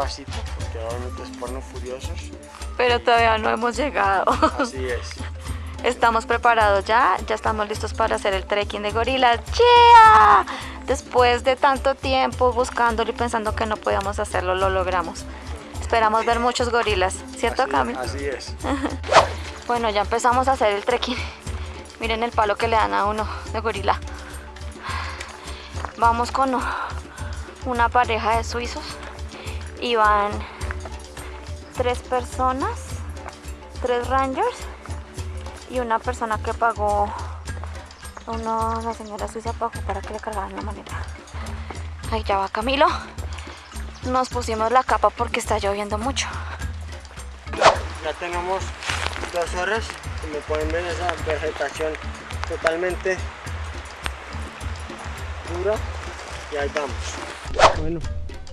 porque furiosos. Pero todavía no hemos llegado. Así es. Estamos preparados ya, ya estamos listos para hacer el trekking de gorilas. ¡Yeah! Después de tanto tiempo buscándolo y pensando que no podíamos hacerlo, lo logramos. Esperamos ver muchos gorilas, ¿cierto Así- Cami? Así es. Bueno, ya empezamos a hacer el trekking. Miren el palo que le dan a uno de gorila. Vamos con una pareja de suizos y van tres personas, tres rangers y una persona que pagó, uno, la señora suiza pagó para que le cargaran la maleta. Ahí ya va Camilo. Nos pusimos la capa porque está lloviendo mucho. Ya tenemos dos horas, como pueden ver esa vegetación totalmente dura y ahí vamos. Bueno,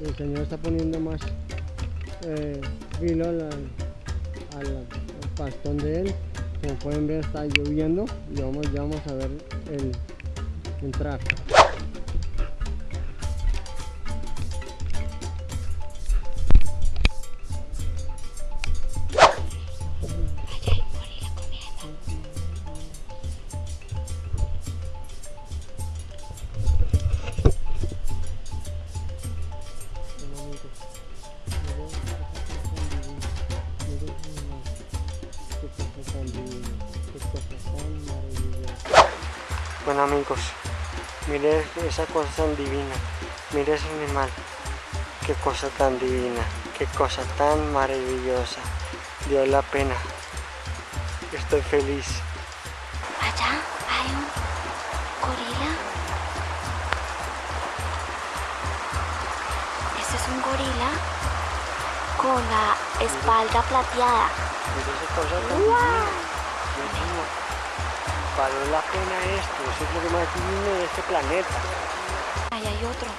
el señor está poniendo más eh, filo al, al- pastón de él. Como pueden ver está lloviendo y vamos, ya vamos a ver el entrar. Bueno amigos, mire esa cosa tan divina, mire ese animal, qué cosa tan divina, qué cosa tan maravillosa, dio la pena, estoy feliz. Allá hay un gorila. Este es un gorila con la espalda plateada. Mire esa cosa tan divina, Dios mío, valió la pena esto, eso es lo que más divino de este planeta. Ahí hay otro.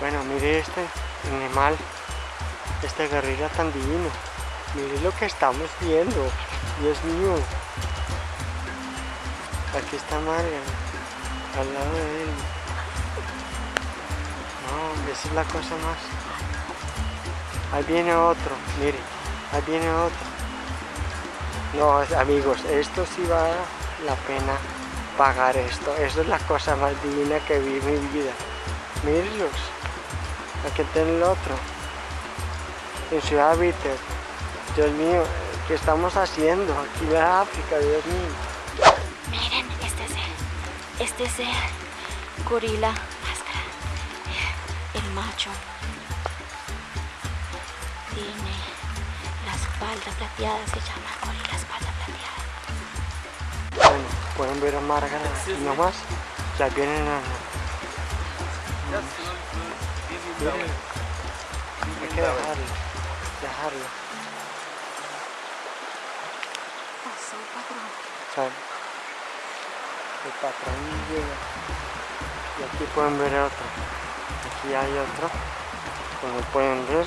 Bueno, mire este animal, este gorila tan divino. Mire lo que estamos viendo. Dios mío. Aquí está Marga, al lado de él. No, esa es la cosa más. Ahí viene otro, mire, ahí viene otro. No, amigos, esto sí vale la pena pagar esto. Esto es la cosa más divina que vi en mi vida. Mírenlos. Aquí está el otro. En Ciudad Víter. Dios mío, ¿qué estamos haciendo? Aquí en África, Dios mío. Miren, este es el, este es el gorila más grande, el macho. Tiene la espalda plateada, se llama gorila. Bueno, pueden ver a Margaret y nomás. Ya vienen a... Hay que dejarlo. Dejarlo. Pasó, patrón. ¿saben? El patrón llega. Y aquí pueden ver otro. Aquí hay otro. Como pueden ver.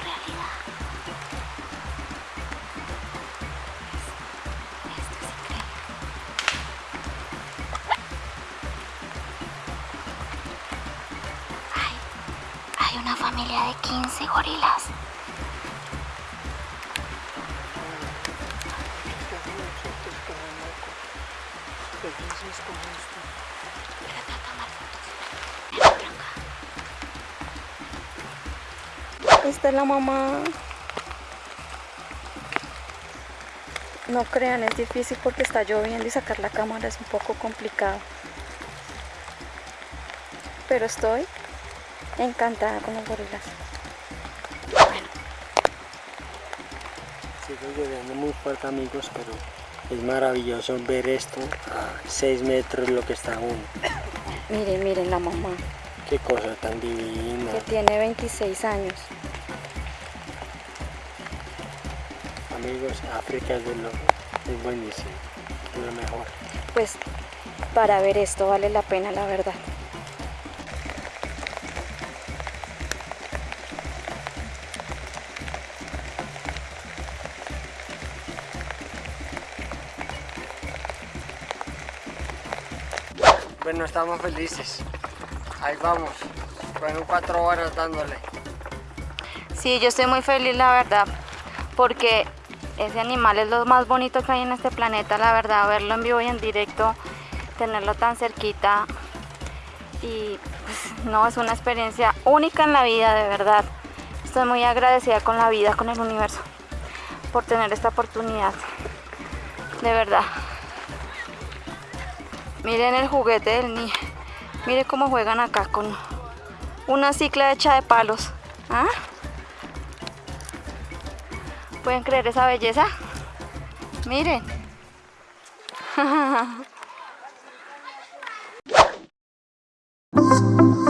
realidad. Esto es increíble. Ay, familia de 15 gorilas. Es la mamá. No crean, es difícil porque está lloviendo y sacar la cámara es un poco complicado. Pero estoy encantada con los gorilas. Bueno, Sigue lloviendo muy fuerte amigos, pero es maravilloso ver esto a 6 metros lo que está uno. miren, miren la mamá, Qué cosa tan divina. que tiene 26 años. Amigos, África es, de lo, es buenísimo, es lo mejor. Pues para ver esto vale la pena, la verdad. Bueno, estamos felices. Ahí vamos. Fueron cuatro horas dándole. Sí, yo estoy muy feliz, la verdad, porque ese animal es lo más bonito que hay en este planeta, la verdad, verlo en vivo y en directo, tenerlo tan cerquita y pues, no, es una experiencia única en la vida, de verdad. Estoy muy agradecida con la vida, con el universo, por tener esta oportunidad, de verdad. Miren el juguete del niño, miren cómo juegan acá con una cicla hecha de palos. ¿Ah? ¿Pueden creer esa belleza? Miren.